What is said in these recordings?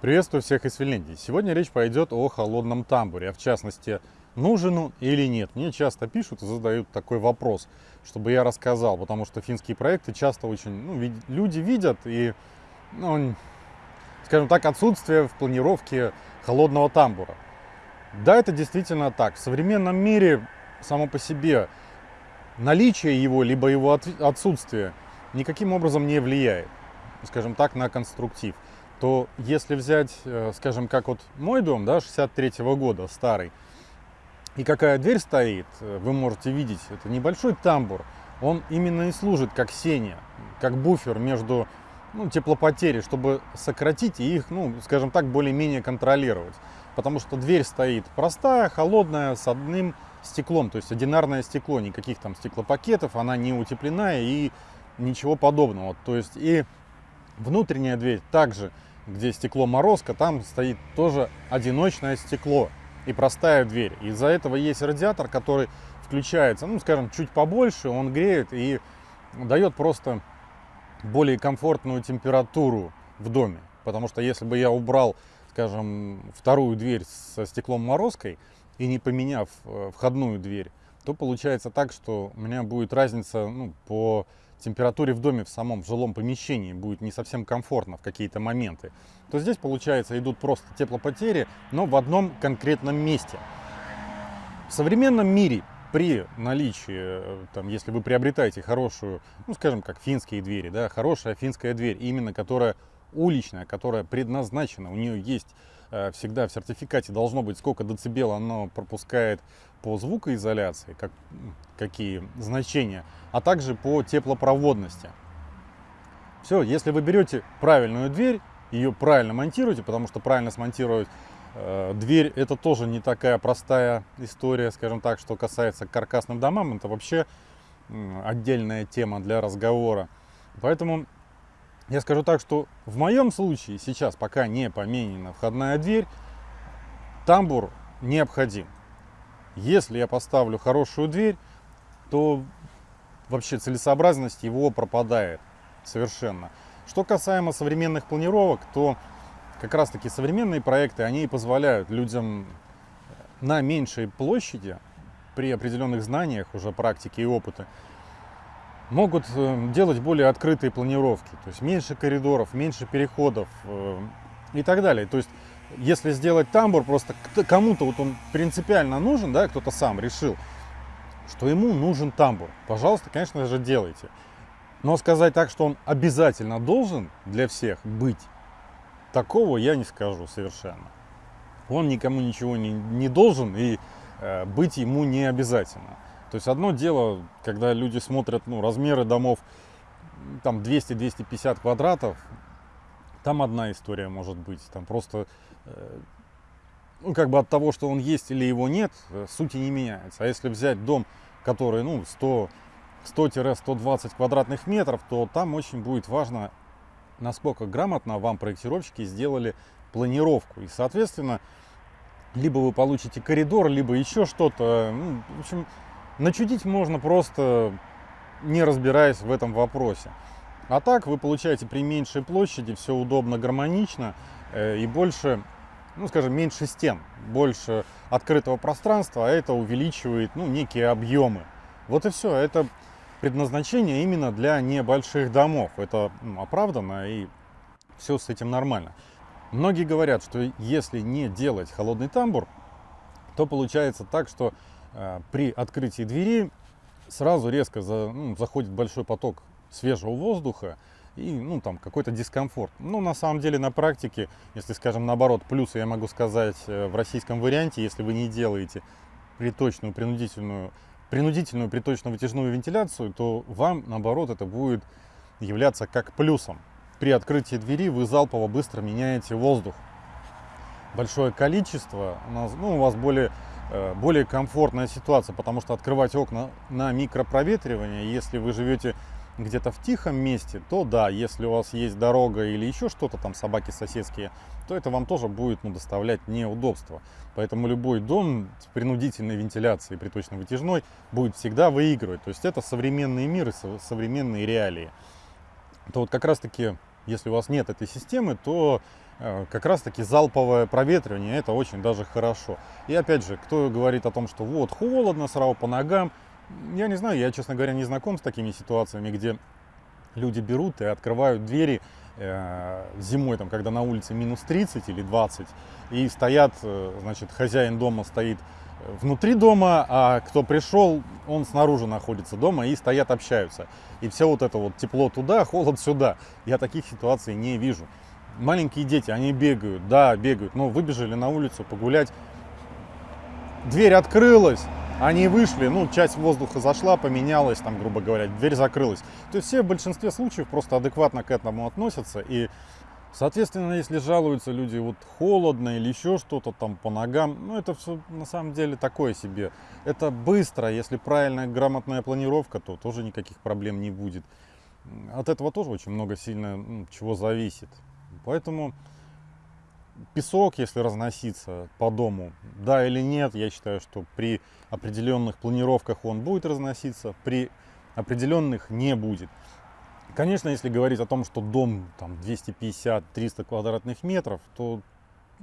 Приветствую всех из Финляндии. Сегодня речь пойдет о холодном тамбуре, а в частности, нужен он или нет. Мне часто пишут и задают такой вопрос, чтобы я рассказал, потому что финские проекты часто очень, ну, люди видят и, ну, скажем так, отсутствие в планировке холодного тамбура. Да, это действительно так. В современном мире само по себе наличие его, либо его отсутствие никаким образом не влияет, скажем так, на конструктив то если взять, э, скажем, как вот мой дом, да, 63 -го года, старый, и какая дверь стоит, э, вы можете видеть, это небольшой тамбур, он именно и служит как сеня, как буфер между ну, теплопотери, чтобы сократить и их, ну, скажем так, более-менее контролировать. Потому что дверь стоит простая, холодная, с одним стеклом, то есть одинарное стекло, никаких там стеклопакетов, она не утепленная и ничего подобного. То есть и внутренняя дверь также где стекло морозка, там стоит тоже одиночное стекло и простая дверь. Из-за этого есть радиатор, который включается, ну, скажем, чуть побольше, он греет и дает просто более комфортную температуру в доме. Потому что если бы я убрал, скажем, вторую дверь со стеклом морозкой и не поменяв э, входную дверь, то получается так, что у меня будет разница ну, по температуре в доме, в самом в жилом помещении будет не совсем комфортно в какие-то моменты, то здесь, получается, идут просто теплопотери, но в одном конкретном месте. В современном мире при наличии, э, там, если вы приобретаете хорошую, ну, скажем, как финские двери, да, хорошая финская дверь, именно которая уличная, которая предназначена, у нее есть э, всегда в сертификате должно быть, сколько децибел оно пропускает по звукоизоляции, как, какие значения, а также по теплопроводности. Все, если вы берете правильную дверь, ее правильно монтируете, потому что правильно смонтировать э, дверь это тоже не такая простая история, скажем так, что касается каркасным домам, это вообще э, отдельная тема для разговора. Поэтому я скажу так, что в моем случае сейчас, пока не поменена входная дверь, тамбур необходим. Если я поставлю хорошую дверь, то вообще целесообразность его пропадает совершенно. Что касаемо современных планировок, то как раз таки современные проекты, они позволяют людям на меньшей площади, при определенных знаниях уже практики и опыта, могут э, делать более открытые планировки. То есть меньше коридоров, меньше переходов э, и так далее. То есть если сделать тамбур, просто кому-то вот он принципиально нужен, да, кто-то сам решил, что ему нужен тамбур, пожалуйста, конечно же, делайте. Но сказать так, что он обязательно должен для всех быть, такого я не скажу совершенно. Он никому ничего не, не должен и э, быть ему не обязательно. То есть одно дело, когда люди смотрят ну, размеры домов там 200-250 квадратов, там одна история может быть. Там просто Э, ну, как бы от того, что он есть или его нет, э, сути не меняется. А если взять дом, который, ну, 100, 100-120 квадратных метров, то там очень будет важно, насколько грамотно вам проектировщики сделали планировку. И, соответственно, либо вы получите коридор, либо еще что-то. Ну, в общем, начудить можно просто не разбираясь в этом вопросе. А так вы получаете при меньшей площади все удобно, гармонично э, и больше ну, скажем, меньше стен, больше открытого пространства, а это увеличивает, ну, некие объемы. Вот и все. Это предназначение именно для небольших домов. Это ну, оправданно и все с этим нормально. Многие говорят, что если не делать холодный тамбур, то получается так, что при открытии двери сразу резко за, ну, заходит большой поток свежего воздуха, и ну, там какой-то дискомфорт. Ну, на самом деле, на практике, если, скажем, наоборот, плюсы я могу сказать э, в российском варианте, если вы не делаете приточную, принудительную, принудительную приточно-вытяжную вентиляцию, то вам, наоборот, это будет являться как плюсом. При открытии двери вы залпово быстро меняете воздух. Большое количество, у, нас, ну, у вас более, э, более комфортная ситуация, потому что открывать окна на микропроветривание, если вы живете где-то в тихом месте, то да, если у вас есть дорога или еще что-то там, собаки соседские, то это вам тоже будет ну, доставлять неудобства. Поэтому любой дом с принудительной вентиляцией приточно-вытяжной будет всегда выигрывать. То есть это современные миры, современные реалии. То вот как раз таки, если у вас нет этой системы, то э, как раз таки залповое проветривание, это очень даже хорошо. И опять же, кто говорит о том, что вот холодно, сразу по ногам, я не знаю, я, честно говоря, не знаком с такими ситуациями, где люди берут и открывают двери э, зимой, там, когда на улице минус 30 или 20, и стоят, э, значит, хозяин дома стоит внутри дома, а кто пришел, он снаружи находится дома и стоят, общаются. И все вот это вот тепло туда, холод сюда. Я таких ситуаций не вижу. Маленькие дети, они бегают, да, бегают, но выбежали на улицу погулять. Дверь открылась, они вышли, ну, часть воздуха зашла, поменялась, там, грубо говоря, дверь закрылась. То есть все в большинстве случаев просто адекватно к этому относятся и Соответственно, если жалуются люди, вот холодно или еще что-то там по ногам, ну это все на самом деле такое себе. Это быстро, если правильная грамотная планировка, то тоже никаких проблем не будет. От этого тоже очень много сильно ну, чего зависит. Поэтому песок, если разноситься по дому, да или нет, я считаю, что при определенных планировках он будет разноситься, при определенных не будет. Конечно, если говорить о том, что дом там 250-300 квадратных метров, то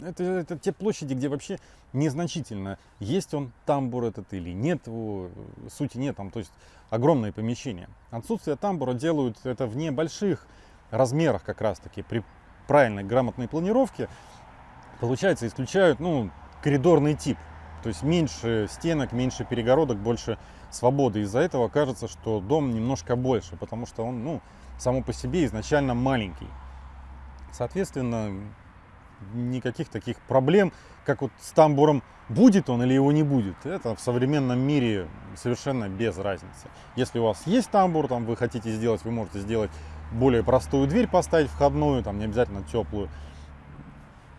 это, это те площади, где вообще незначительно, есть он тамбур этот или нет, сути нет, там, то есть огромные помещения. Отсутствие тамбура делают это в небольших размерах как раз таки, при правильной грамотной планировке, получается, исключают, ну, коридорный тип, то есть меньше стенок, меньше перегородок, больше свободы. Из-за этого кажется, что дом немножко больше, потому что он, ну, само по себе изначально маленький. Соответственно, никаких таких проблем, как вот с тамбуром, будет он или его не будет, это в современном мире совершенно без разницы. Если у вас есть тамбур, там вы хотите сделать, вы можете сделать более простую дверь поставить входную, там не обязательно теплую,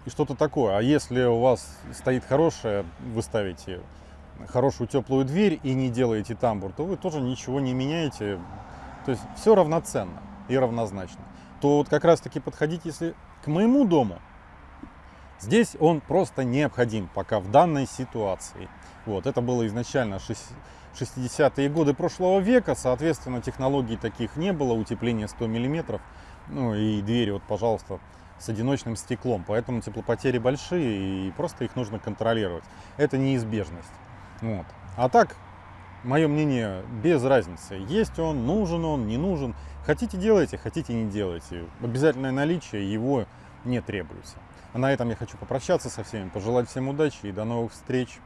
и что-то такое. А если у вас стоит хорошая, вы ставите хорошую теплую дверь и не делаете тамбур, то вы тоже ничего не меняете. То есть все равноценно и равнозначно. То вот как раз таки подходить, если к моему дому, здесь он просто необходим пока в данной ситуации. Вот, это было изначально 60-е годы прошлого века, соответственно, технологий таких не было, утепление 100 миллиметров, ну и двери, вот, пожалуйста, с одиночным стеклом, поэтому теплопотери большие и просто их нужно контролировать. Это неизбежность. Вот. А так, мое мнение, без разницы. Есть он, нужен он, не нужен. Хотите делайте, хотите не делайте. Обязательное наличие его не требуется. А на этом я хочу попрощаться со всеми, пожелать всем удачи и до новых встреч.